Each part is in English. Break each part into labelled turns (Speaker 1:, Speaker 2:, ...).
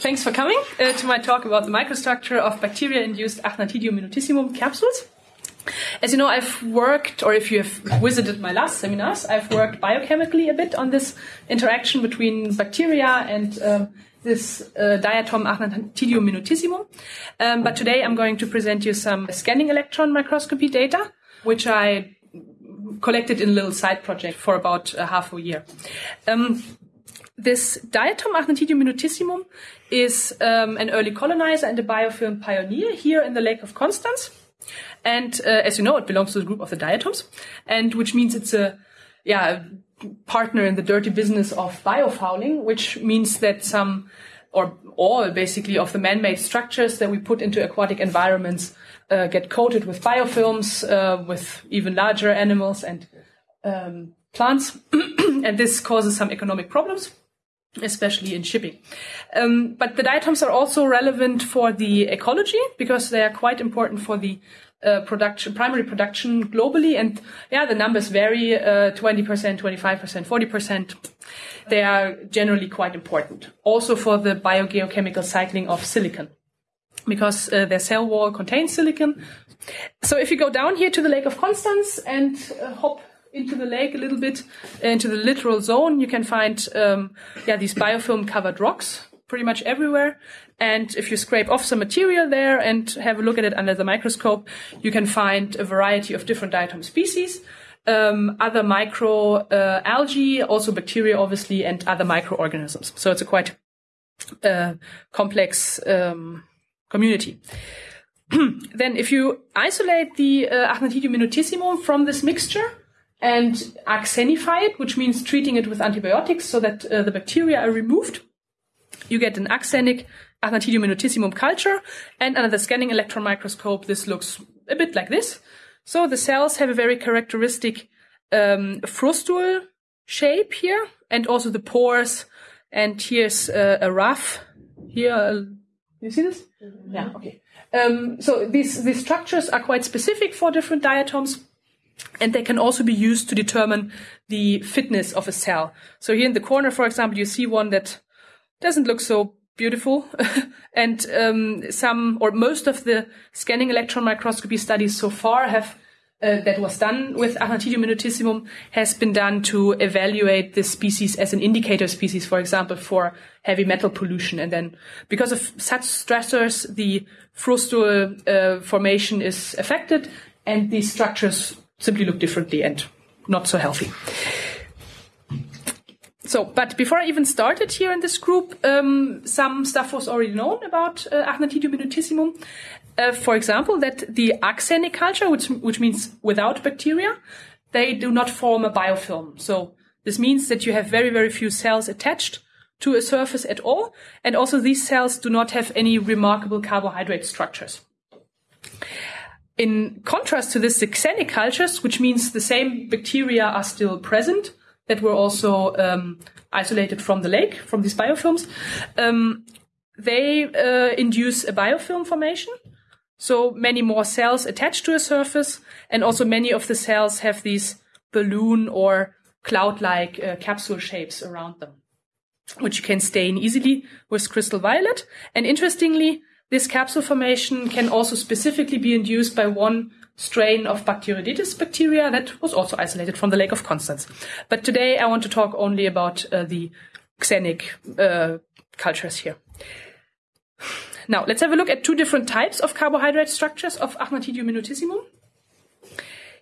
Speaker 1: Thanks for coming uh, to my talk about the microstructure of bacteria-induced Achnanthidium minutissimum capsules. As you know, I've worked, or if you have visited my last seminars, I've worked biochemically a bit on this interaction between bacteria and um, this uh, diatom Achnanthidium minutissimum. Um, but today I'm going to present you some scanning electron microscopy data, which I collected in a little side project for about uh, half a year. Um, this diatom Achnanthidium minutissimum is um, an early colonizer and a biofilm pioneer here in the Lake of Constance. And uh, as you know, it belongs to the group of the diatoms, and which means it's a yeah partner in the dirty business of biofouling, which means that some or all basically of the man-made structures that we put into aquatic environments uh, get coated with biofilms uh, with even larger animals and um, plants, and this causes some economic problems especially in shipping. Um, but the diatoms are also relevant for the ecology because they are quite important for the uh, production, primary production globally. And yeah, the numbers vary, uh, 20%, 25%, 40%. They are generally quite important. Also for the biogeochemical cycling of silicon because uh, their cell wall contains silicon. So if you go down here to the Lake of Constance and uh, hop into the lake a little bit, into the littoral zone, you can find um, yeah these biofilm covered rocks pretty much everywhere. And if you scrape off some material there and have a look at it under the microscope, you can find a variety of different diatom species, um, other micro uh, algae, also bacteria, obviously, and other microorganisms. So it's a quite uh, complex um, community. then, if you isolate the uh, Achnanthidium minutissimum from this mixture, and axenify it, which means treating it with antibiotics so that uh, the bacteria are removed. You get an axenic Achnanthidium minutissimum culture, and under the scanning electron microscope, this looks a bit like this. So the cells have a very characteristic um, frustule shape here, and also the pores. And here's uh, a rough. Here, uh, you see this? Mm-hmm. Yeah. Okay. Um, so these these structures are quite specific for different diatoms and they can also be used to determine the fitness of a cell. So here in the corner, for example, you see one that doesn't look so beautiful. and um, some or most of the scanning electron microscopy studies so far have uh, that was done with Achnanthidium minutissimum has been done to evaluate this species as an indicator species, for example, for heavy metal pollution. And then because of such stressors, the frustule uh, formation is affected and these structures simply look differently and not so healthy. So, but before I even started here in this group, um, some stuff was already known about uh, Achnanthidium minutissimum. Uh, for example, that the axenic culture, which, which means without bacteria, they do not form a biofilm. So this means that you have very, very few cells attached to a surface at all. And also these cells do not have any remarkable carbohydrate structures. In contrast to this, the xenic cultures, which means the same bacteria are still present, that were also um, isolated from the lake, from these biofilms, um, they uh, induce a biofilm formation. So many more cells attached to a surface, and also many of the cells have these balloon or cloud-like uh, capsule shapes around them, which you can stain easily with crystal violet. And interestingly, this capsule formation can also specifically be induced by one strain of Bacteroidetes bacteria that was also isolated from the Lake of Constance. But today I want to talk only about uh, the xenic uh, cultures here. Now, let's have a look at two different types of carbohydrate structures of Achnanthidium minutissimum.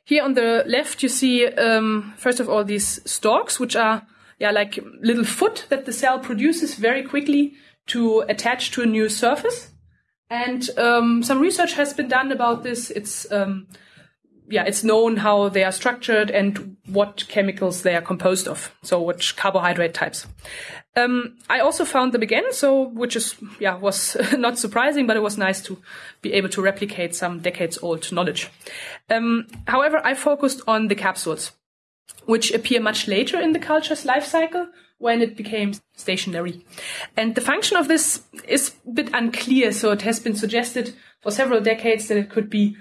Speaker 1: Here on the left, you see, um, first of all, these stalks, which are yeah, like little foot that the cell produces very quickly to attach to a new surface. And um, some research has been done about this. It's um, yeah, it's known how they are structured and what chemicals they are composed of. So which carbohydrate types. Um, I also found them again, so which is yeah was not surprising, but it was nice to be able to replicate some decades old knowledge. Um, however, I focused on the capsules, which appear much later in the culture's life cycle, when it became stationary. And the function of this is a bit unclear. So it has been suggested for several decades that it could be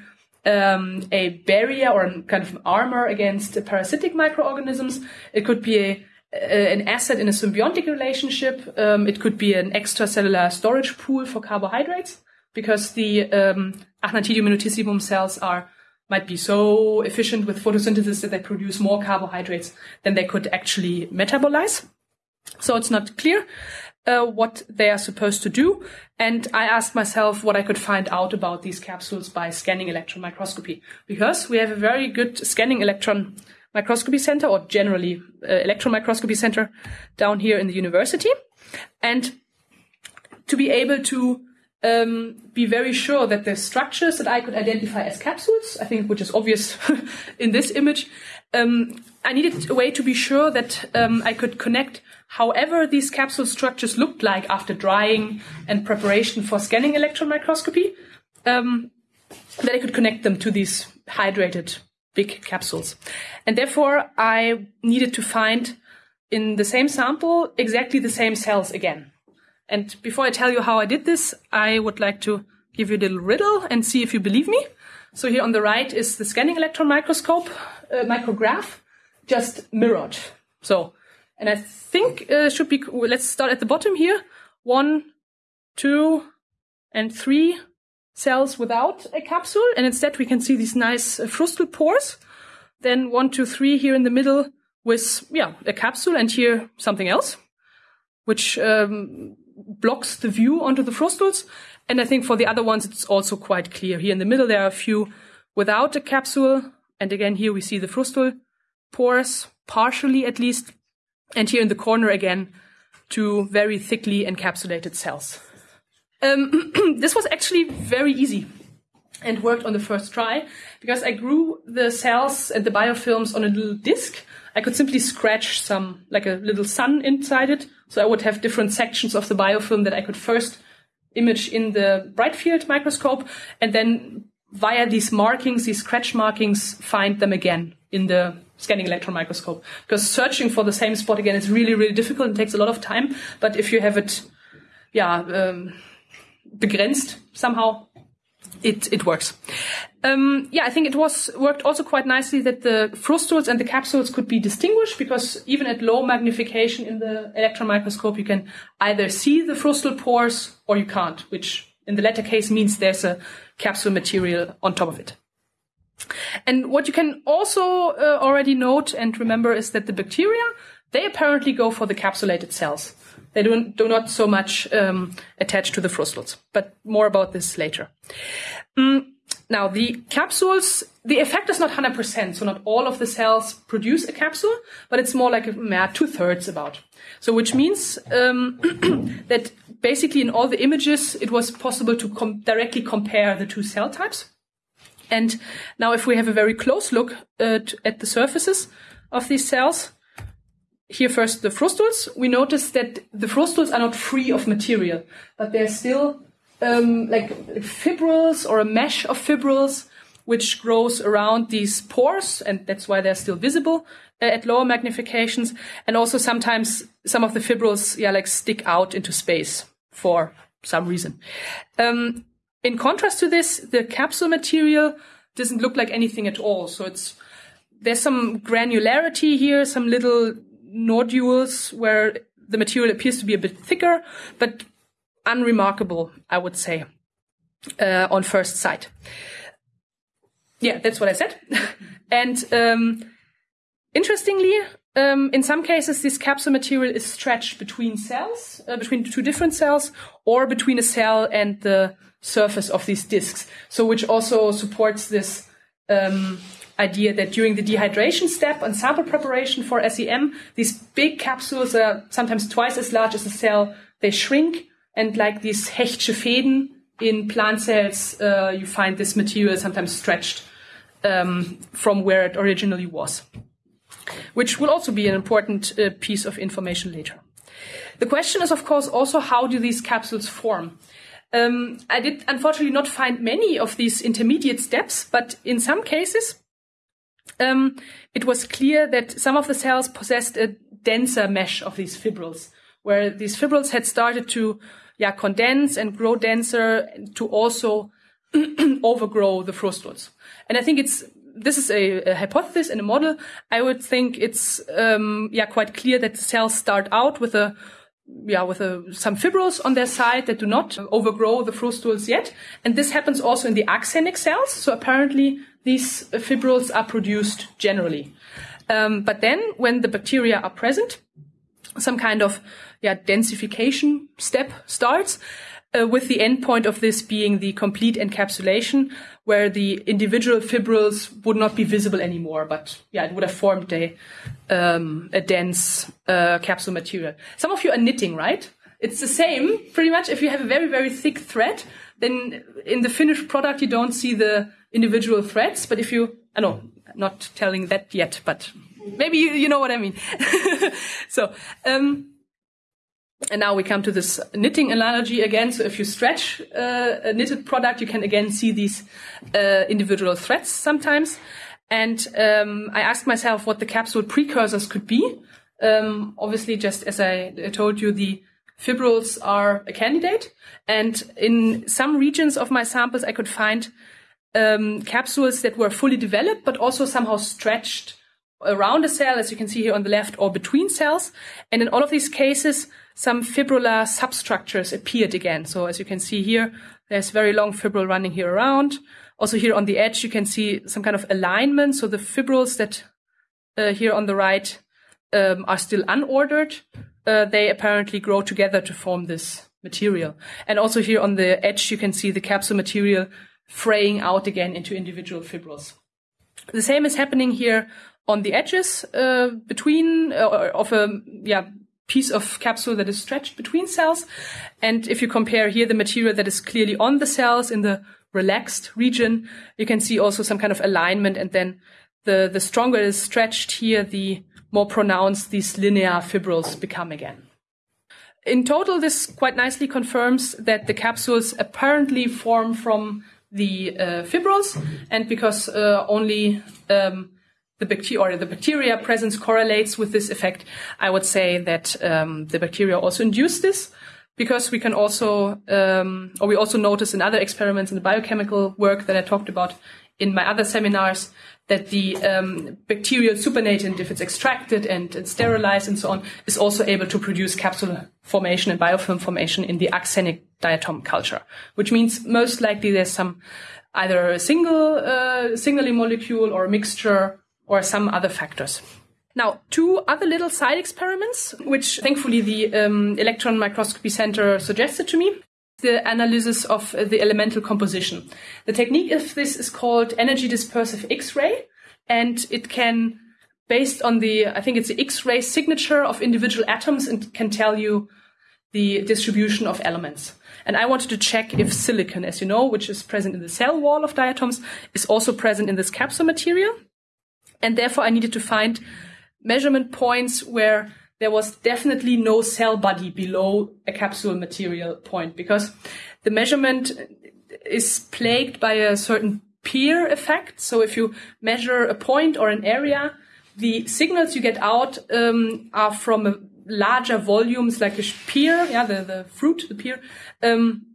Speaker 1: um, a barrier or a kind of armor against parasitic microorganisms. It could be a uh, an asset in a symbiotic relationship. Um, it could be an extracellular storage pool for carbohydrates because the um, minutissimum cells are might be so efficient with photosynthesis that they produce more carbohydrates than they could actually metabolize. So it's not clear uh, what they are supposed to do. And I asked myself what I could find out about these capsules by scanning electron microscopy, because we have a very good scanning electron microscopy center, or generally uh, electron microscopy center, down here in the university. And to be able to um, be very sure that the structures that I could identify as capsules, I think, which is obvious in this image, um, I needed a way to be sure that um, I could connect however these capsule structures looked like after drying and preparation for scanning electron microscopy, um, that I could connect them to these hydrated big capsules. And therefore, I needed to find in the same sample exactly the same cells again. And before I tell you how I did this, I would like to give you a little riddle and see if you believe me. So here on the right is the scanning electron microscope, uh, micrograph, just mirrored. So, and I think uh, should be, let's start at the bottom here. One, two, and three cells without a capsule. And instead we can see these nice uh, frustal pores. Then one, two, three here in the middle with, yeah, a capsule and here something else, which um, blocks the view onto the frustals. And I think for the other ones, it's also quite clear. Here in the middle, there are a few without a capsule. And again, here we see the frustal pores, partially at least. And here in the corner again, two very thickly encapsulated cells. Um, this was actually very easy and worked on the first try because I grew the cells and the biofilms on a little disc. I could simply scratch some, like a little sun inside it. So I would have different sections of the biofilm that I could first image in the bright field microscope and then via these markings, these scratch markings, find them again in the scanning electron microscope. Because searching for the same spot again is really, really difficult and takes a lot of time. But if you have it, yeah, um, begrenzt somehow, it, it works. Um, yeah, I think it was worked also quite nicely that the frustules and the capsules could be distinguished because even at low magnification in the electron microscope, you can either see the frustal pores or you can't, which in the latter case means there's a capsule material on top of it. And what you can also uh, already note and remember is that the bacteria, they apparently go for the capsulated cells. They do, do not so much um, attach to the frustules, but more about this later. Mm, now, the capsules, the effect is not 100%, so not all of the cells produce a capsule, but it's more like yeah, two thirds about. So, which means um, that basically in all the images, it was possible to com directly compare the two cell types. And now, if we have a very close look at the surfaces of these cells, here first the frustules, we notice that the frustules are not free of material, but they're still um, like fibrils or a mesh of fibrils which grows around these pores, and that's why they're still visible uh, at lower magnifications. And also sometimes some of the fibrils, yeah, like stick out into space for some reason. Um, in contrast to this, the capsule material doesn't look like anything at all. So it's there's some granularity here, some little nodules where the material appears to be a bit thicker, but unremarkable, I would say, uh, on first sight. Yeah, that's what I said. and um, interestingly, um, in some cases, this capsule material is stretched between cells, uh, between two different cells, or between a cell and the surface of these discs. So, which also supports this um, idea that during the dehydration step and sample preparation for SEM, these big capsules are sometimes twice as large as a cell. They shrink and like these Hechtsche Fäden in plant cells, uh, you find this material sometimes stretched um, from where it originally was, which will also be an important uh, piece of information later. The question is, of course, also how do these capsules form? Um, I did unfortunately not find many of these intermediate steps, but in some cases, um, it was clear that some of the cells possessed a denser mesh of these fibrils, where these fibrils had started to yeah, condense and grow denser to also overgrow the frustules. And I think it's this is a, a, hypothesis and a model. I would think it's um, yeah quite clear that the cells start out with a yeah with a, some fibrils on their side that do not overgrow the frustules yet, and this happens also in the axenic cells. So apparently these fibrils are produced generally. Um, but then when the bacteria are present, some kind of yeah densification step starts uh, with the endpoint of this being the complete encapsulation, where the individual fibrils would not be visible anymore, but yeah, it would have formed a um, a dense uh, capsule material. Some of you are knitting, right? It's the same, pretty much. If you have a very very thick thread, then in the finished product you don't see the individual threads. But if you, I know, not telling that yet, but maybe you, you know what I mean. so. Um, and now we come to this knitting analogy again. So if you stretch uh, a knitted product, you can again see these uh, individual threads sometimes. And um, I asked myself what the capsule precursors could be. Um, obviously, just as I told you, the fibrils are a candidate. And in some regions of my samples, I could find um, capsules that were fully developed, but also somehow stretched around a cell, as you can see here on the left, or between cells. And in all of these cases, some fibrillar substructures appeared again. So as you can see here, there's very long fibril running here around. Also here on the edge, you can see some kind of alignment. So the fibrils that uh, here on the right um, are still unordered. Uh, they apparently grow together to form this material. And also here on the edge, you can see the capsule material fraying out again into individual fibrils. The same is happening here on the edges uh, between uh, of a yeah piece of capsule that is stretched between cells. And if you compare here the material that is clearly on the cells in the relaxed region, you can see also some kind of alignment. And then the, the stronger it is stretched here, the more pronounced these linear fibrils become again. In total, this quite nicely confirms that the capsules apparently form from the uh, fibrils, and because uh, only um, the bacteria or the bacteria presence correlates with this effect, I would say that um, the bacteria also induce this because we can also, um, or we also notice in other experiments in the biochemical work that I talked about in my other seminars, that the um, bacterial supernatant, if it's extracted and, and, sterilized and so on, is also able to produce capsule formation and biofilm formation in the axenic diatom culture, which means most likely there's some either a single uh, signaling molecule or a mixture or some other factors. Now, two other little side experiments, which thankfully the um, Electron Microscopy Center suggested to me. The analysis of the elemental composition. The technique of this is called energy dispersive X-ray, and it can, based on the, I think it's the X-ray signature of individual atoms, and can tell you the distribution of elements. And I wanted to check if silicon, as you know, which is present in the cell wall of diatoms, is also present in this capsule material. And therefore, I needed to find measurement points where there was definitely no cell body below a capsule material point because the measurement is plagued by a certain pear effect. So if you measure a point or an area, the signals you get out um, are from larger volumes like a pear, yeah, the, the fruit, the pear, um,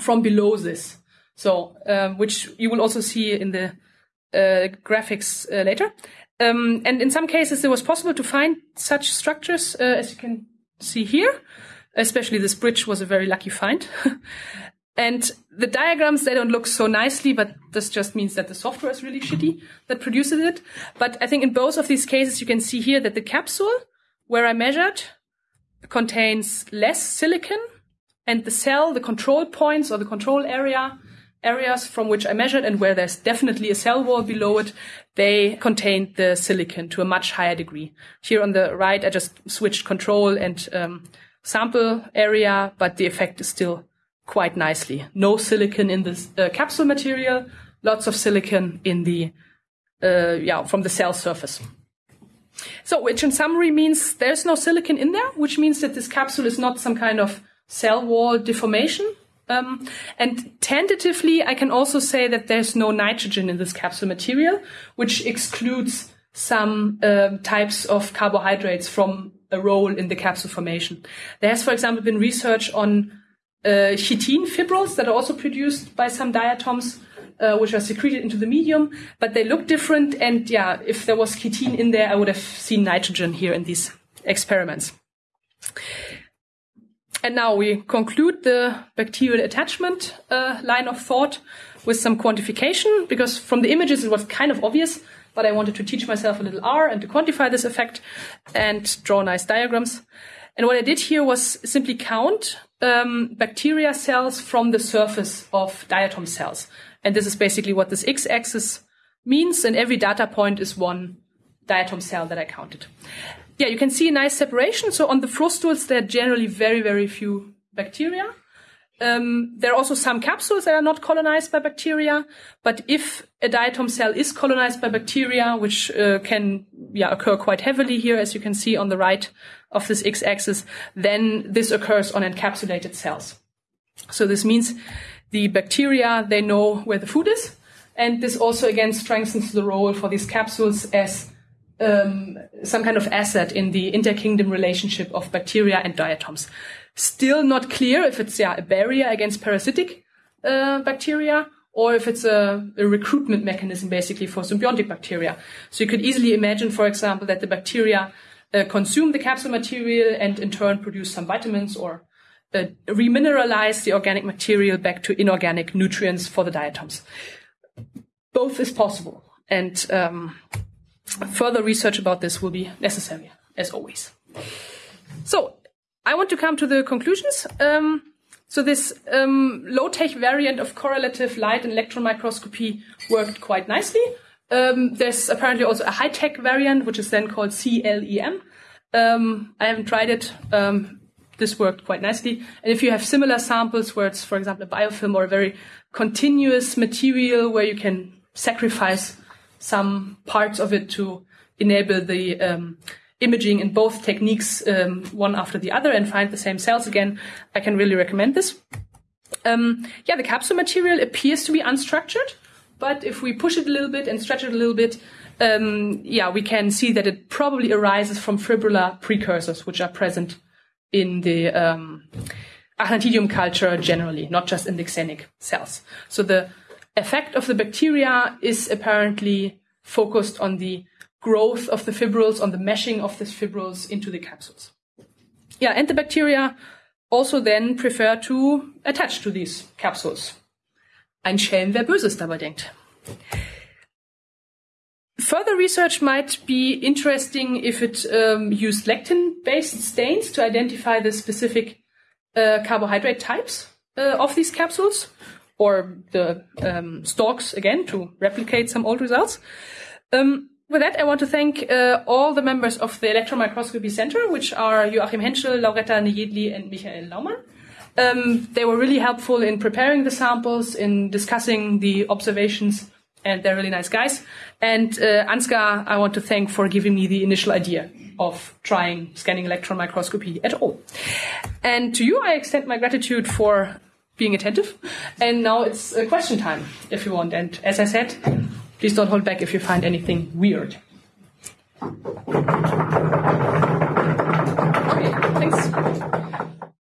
Speaker 1: from below this. So, um, which you will also see in the graphics uh, later. Um, and in some cases, it was possible to find such structures, uh, as you can see here. Especially this bridge was a very lucky find. and the diagrams, they don't look so nicely, but this just means that the software is really shitty that produces it. But I think in both of these cases, you can see here that the capsule where I measured contains less silicon and the cell, the control points or the control area, areas from which I measured and where there's definitely a cell wall below it, they contained the silicon to a much higher degree. Here on the right, I just switched control and um, sample area, but the effect is still quite nicely. No silicon in this uh, capsule material, lots of silicon in the, uh, yeah, from the cell surface. So, which in summary means there's no silicon in there, which means that this capsule is not some kind of cell wall deformation, um, and tentatively, I can also say that there's no nitrogen in this capsule material, which excludes some uh, types of carbohydrates from a role in the capsule formation. There has, for example, been research on uh, chitin fibrils that are also produced by some diatoms, uh, which are secreted into the medium, but they look different. And yeah, if there was chitin in there, I would have seen nitrogen here in these experiments. And now we conclude the bacterial attachment uh, line of thought with some quantification, because from the images it was kind of obvious, but I wanted to teach myself a little R and to quantify this effect and draw nice diagrams. And what I did here was simply count um, bacteria cells from the surface of diatom cells. And this is basically what this x-axis means, and every data point is one diatom cell that I counted yeah, you can see a nice separation. So on the frustules, there are generally very, very few bacteria. Um, there are also some capsules that are not colonized by bacteria, but if a diatom cell is colonized by bacteria, which uh, can yeah, occur quite heavily here, as you can see on the right of this x-axis, then this occurs on encapsulated cells. So this means the bacteria, they know where the food is, and this also again strengthens the role for these capsules as um, some kind of asset in the interkingdom relationship of bacteria and diatoms. Still not clear if it's yeah, a barrier against parasitic uh, bacteria or if it's a, a, recruitment mechanism basically for symbiotic bacteria. So you could easily imagine, for example, that the bacteria uh, consume the capsule material and in turn produce some vitamins or uh, remineralize the organic material back to inorganic nutrients for the diatoms. Both is possible. And um, further research about this will be necessary, as always. So, I want to come to the conclusions. Um, so this um, low-tech variant of correlative light and electron microscopy worked quite nicely. Um, there's apparently also a high-tech variant, which is then called CLEM. Um, I haven't tried it. Um, this worked quite nicely. And if you have similar samples where it's, for example, a biofilm or a very continuous material where you can sacrifice some parts of it to enable the um, imaging in both techniques, um, one after the other, and find the same cells again, I can really recommend this. Um, yeah, the capsule material appears to be unstructured, but if we push it a little bit and stretch it a little bit, um, yeah, we can see that it probably arises from fibrillar precursors, which are present in the um, Achnanthidium culture generally, not just in the xenic cells. So the effect of the bacteria is apparently focused on the growth of the fibrils, on the meshing of the fibrils into the capsules. Yeah, and the bacteria also then prefer to attach to these capsules. Ein Schelm, wer Böses dabei denkt. Further research might be interesting if it um, used lectin-based stains to identify the specific uh, carbohydrate types uh, of these capsules or the um, stalks again to replicate some old results. Um, with that, I want to thank uh, all the members of the Electron Microscopy Center, which are Joachim Hentschel, Lauretta Nejedli, and Michael Laumann. Um, they were really helpful in preparing the samples, in discussing the observations, and they're really nice guys. And uh, Ansgar, I want to thank for giving me the initial idea of trying scanning electron microscopy at all. And to you, I extend my gratitude for being attentive. And now it's a question time, if you want. And as I said, please don't hold back if you find anything weird.